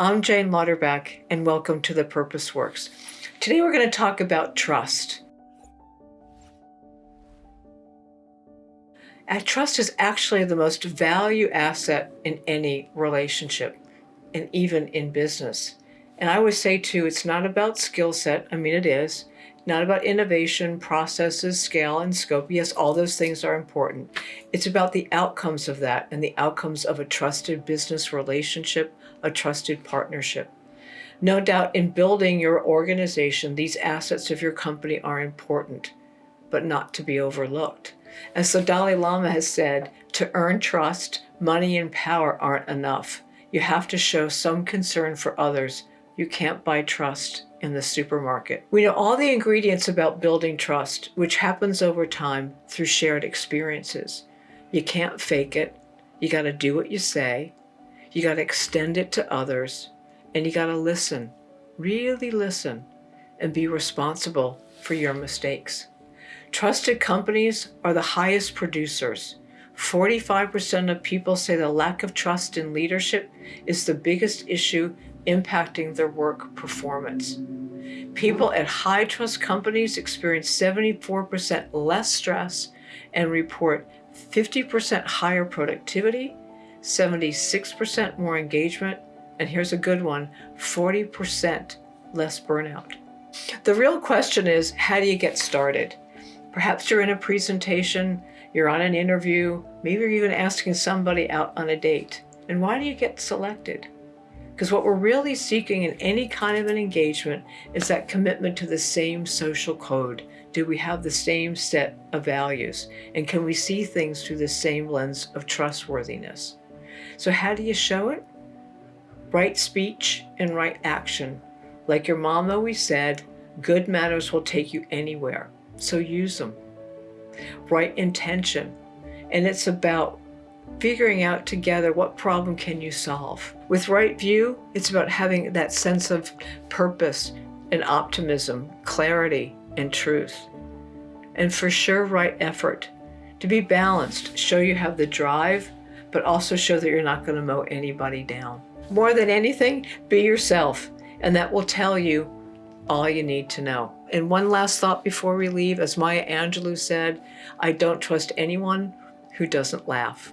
I'm Jane Lauterbach and welcome to The Purpose Works. Today we're going to talk about trust. And trust is actually the most value asset in any relationship and even in business. And I always say too, it's not about skill set. I mean, it is not about innovation, processes, scale, and scope. Yes, all those things are important. It's about the outcomes of that and the outcomes of a trusted business relationship, a trusted partnership. No doubt in building your organization, these assets of your company are important, but not to be overlooked. And so Dalai Lama has said, to earn trust, money and power aren't enough. You have to show some concern for others. You can't buy trust in the supermarket. We know all the ingredients about building trust, which happens over time through shared experiences. You can't fake it. You got to do what you say. You got to extend it to others. And you got to listen, really listen, and be responsible for your mistakes. Trusted companies are the highest producers. 45% of people say the lack of trust in leadership is the biggest issue impacting their work performance. People at high trust companies experience 74% less stress and report 50% higher productivity, 76% more engagement, and here's a good one, 40% less burnout. The real question is, how do you get started? Perhaps you're in a presentation, you're on an interview, maybe you're even asking somebody out on a date. And why do you get selected? Because what we're really seeking in any kind of an engagement is that commitment to the same social code. Do we have the same set of values? And can we see things through the same lens of trustworthiness? So how do you show it? Right speech and right action. Like your mom always said, good manners will take you anywhere. So use them. Right intention. And it's about figuring out together what problem can you solve. With right view, it's about having that sense of purpose and optimism, clarity and truth. And for sure, right effort. To be balanced, show you have the drive, but also show that you're not going to mow anybody down. More than anything, be yourself, and that will tell you all you need to know. And one last thought before we leave, as Maya Angelou said, I don't trust anyone who doesn't laugh.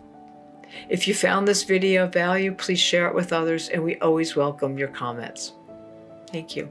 If you found this video of value, please share it with others and we always welcome your comments. Thank you.